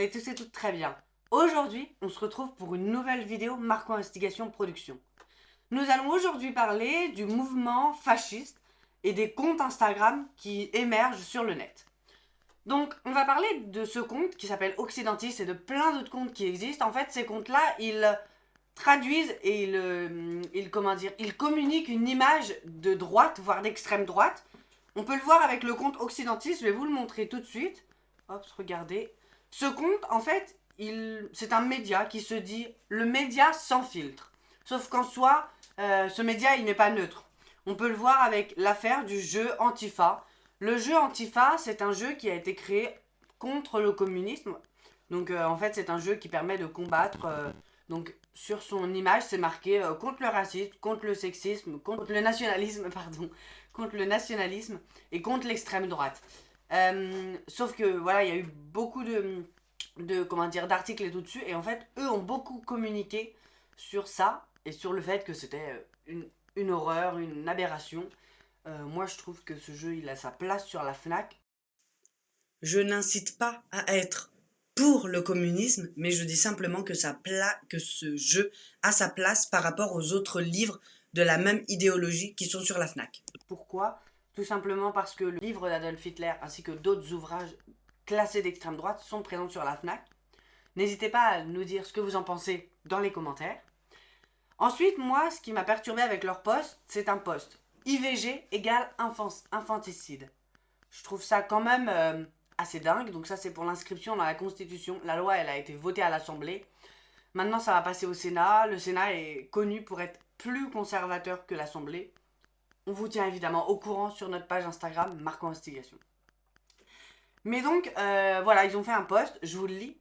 Et tout c'est tout très bien. Aujourd'hui, on se retrouve pour une nouvelle vidéo Marco Investigation Production. Nous allons aujourd'hui parler du mouvement fasciste et des comptes Instagram qui émergent sur le net. Donc, on va parler de ce compte qui s'appelle Occidentis et de plein d'autres comptes qui existent. En fait, ces comptes-là, ils traduisent et ils, euh, ils, comment dire, ils communiquent une image de droite, voire d'extrême droite. On peut le voir avec le compte Occidentis, je vais vous le montrer tout de suite. Hop, regardez. Ce compte, en fait, c'est un média qui se dit le média sans filtre. Sauf qu'en soi, euh, ce média, il n'est pas neutre. On peut le voir avec l'affaire du jeu Antifa. Le jeu Antifa, c'est un jeu qui a été créé contre le communisme. Donc, euh, en fait, c'est un jeu qui permet de combattre... Euh, donc, sur son image, c'est marqué contre le racisme, contre le sexisme, contre le nationalisme, pardon, contre le nationalisme et contre l'extrême droite. Euh, sauf que voilà, il y a eu beaucoup de, de comment dire d'articles et tout dessus et en fait, eux ont beaucoup communiqué sur ça et sur le fait que c'était euh, une, une, horreur, une aberration. Euh, moi, je trouve que ce jeu, il a sa place sur la Fnac. Je n'incite pas à être pour le communisme, mais je dis simplement que, ça que ce jeu a sa place par rapport aux autres livres de la même idéologie qui sont sur la FNAC. Pourquoi? Tout simplement parce que le livre d'Adolf Hitler ainsi que d'autres ouvrages classés d'extrême droite sont présents sur la FNAC. N'hésitez pas à nous dire ce que vous en pensez dans les commentaires. Ensuite, moi, ce qui m'a perturbé avec leur poste, c'est un poste. IVG égale infanticide. Je trouve ça quand même euh, assez dingue. Donc ça, c'est pour l'inscription dans la Constitution. La loi, elle a été votée à l'Assemblée. Maintenant, ça va passer au Sénat. Le Sénat est connu pour être plus conservateur que l'Assemblée. On vous tient évidemment au courant sur notre page Instagram, Marco Investigation. Mais donc, euh, voilà, ils ont fait un post, je vous le lis.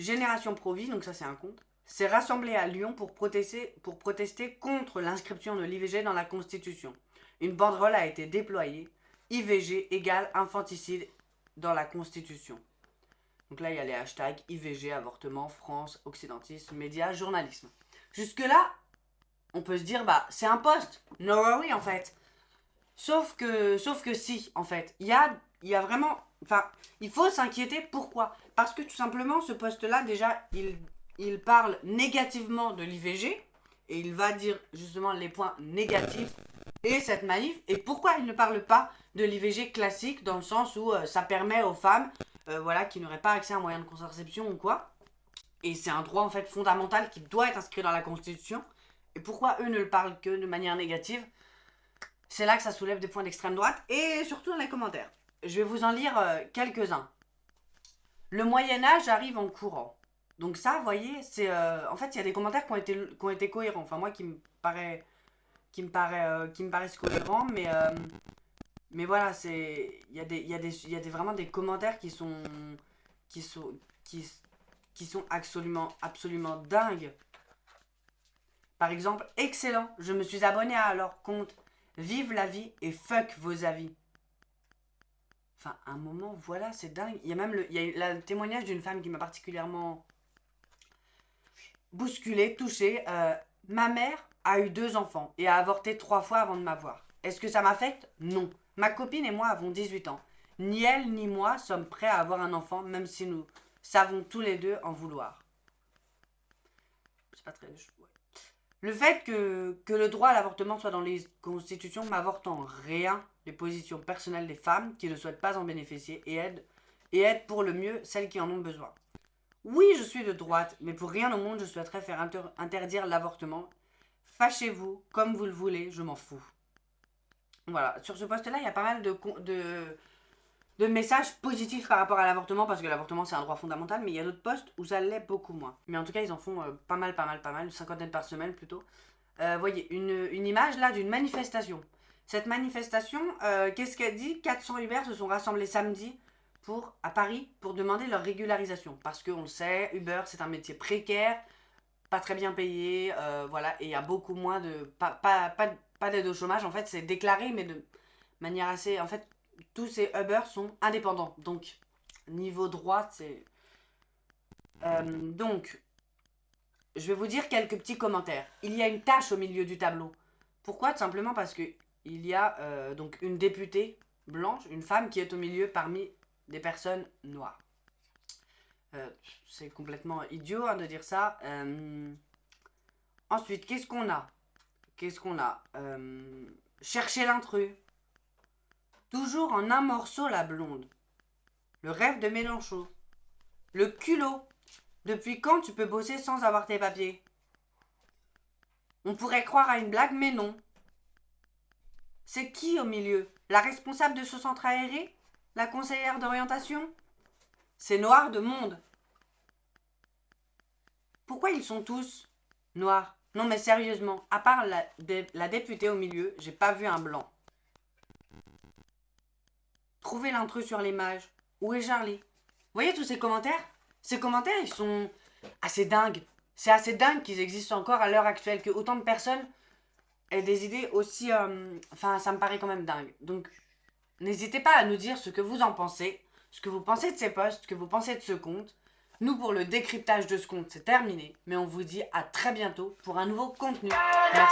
Génération Provi, donc ça c'est un compte, s'est rassemblé à Lyon pour protester, pour protester contre l'inscription de l'IVG dans la Constitution. Une banderole a été déployée. IVG égale infanticide dans la Constitution. Donc là, il y a les hashtags IVG, avortement, France, occidentisme, médias, journalisme. Jusque-là, on peut se dire, bah, c'est un poste. No worry, en fait. Sauf que, sauf que si, en fait. Il y a, y a vraiment... Enfin, il faut s'inquiéter. Pourquoi? Parce que tout simplement, ce poste-là, déjà, il, il parle négativement de l'IVG. Et il va dire justement les points négatifs et cette manif. Et pourquoi il ne parle pas de l'IVG classique dans le sens où euh, ça permet aux femmes euh, voilà, qui n'auraient pas accès à un moyen de contraception ou quoi. Et c'est un droit en fait fondamental qui doit être inscrit dans la Constitution. Et pourquoi eux ne le parlent que de manière négative? C'est là que ça soulève des points d'extrême droite, et surtout dans les commentaires. Je vais vous en lire euh, quelques-uns. Le Moyen-Âge arrive en courant. Donc ça, vous voyez, c'est... Euh, en fait, il y a des commentaires qui ont, été, qui ont été cohérents. Enfin, moi, qui me paraît... Qui me, paraît, euh, qui me paraissent cohérents, mais... mais voilà, c'est... Il y a, des, y, a des, y a des, vraiment des commentaires qui sont... Qui sont... Qui, qui sont absolument, absolument dingues. Par exemple, excellent, je me suis abonné à leur compte. Vive la vie et fuck vos avis. Enfin, un moment, voilà, c'est dingue. Il y a même le, il y a le témoignage d'une femme qui m'a particulièrement bousculé, touché. Euh, ma mère a eu deux enfants et a avorté trois fois avant de m'avoir. Est-ce que ça m'affecte? Non. Ma copine et moi avons 18 ans. Ni elle ni moi sommes prêts à avoir un enfant, même si nous savons tous les deux en vouloir. C'est pas très... Le fait que, le droit à l'avortement soit dans les constitutions m'avorte en rien les positions personnelles des femmes qui ne souhaitent pas en bénéficier et aident, et pour le mieux celles qui en ont besoin. Oui, je suis de droite, mais pour rien au monde je souhaiterais faire interdire l'avortement. Fâchez-vous, comme vous le voulez, je m'en fous. Voilà, sur ce poste-là, il y a pas mal de, de, de messages positifs par rapport à l'avortement, parce que l'avortement c'est un droit fondamental, mais il y a d'autres postes où ça l'est beaucoup moins. Mais en tout cas, ils en font euh, pas mal, pas mal, pas mal, une cinquantaine par semaine plutôt. Euh, voyez, une, une, image là d'une manifestation. Cette manifestation, euh, qu'est-ce qu'elle dit? 400 Uber se sont rassemblés samedi pour, à Paris pour demander leur régularisation. Parce qu'on le sait, Uber c'est un métier précaire, pas très bien payé, euh, voilà, et il y a beaucoup moins de... Pas, pas, pas, pas d'aide au chômage, en fait c'est déclaré, mais de manière assez... En fait, tous ces Uber sont indépendants. Donc, niveau droit, c'est... Euh, donc, je vais vous dire quelques petits commentaires. Il y a une tâche au milieu du tableau. Pourquoi? Tout simplement parce que il y a euh, donc une députée blanche, une femme qui est au milieu parmi des personnes noires. Euh, c'est complètement idiot hein, de dire ça. Ensuite, qu'est-ce qu'on a? Qu'est-ce qu'on a? Chercher l'intrus. Toujours en un morceau la blonde. Le rêve de Mélenchon. Le culot. Depuis quand tu peux bosser sans avoir tes papiers? On pourrait croire à une blague, mais non. C'est qui au milieu? La responsable de ce centre aéré? La conseillère d'orientation? C'est noir de monde. Pourquoi ils sont tous noirs? Non mais sérieusement, à part la, députée au milieu, j'ai pas vu un blanc. Trouvez l'intrus sur l'image. Où est Charlie? Vous voyez tous ces commentaires? Ces commentaires, ils sont assez dingues. C'est assez dingue qu'ils existent encore à l'heure actuelle, que autant de personnes aient des idées aussi... Euh, enfin, ça me paraît quand même dingue. Donc, n'hésitez pas à nous dire ce que vous en pensez, ce que vous pensez de ces posts, ce que vous pensez de ce compte. Nous, pour le décryptage de ce compte, c'est terminé. Mais on vous dit à très bientôt pour un nouveau contenu.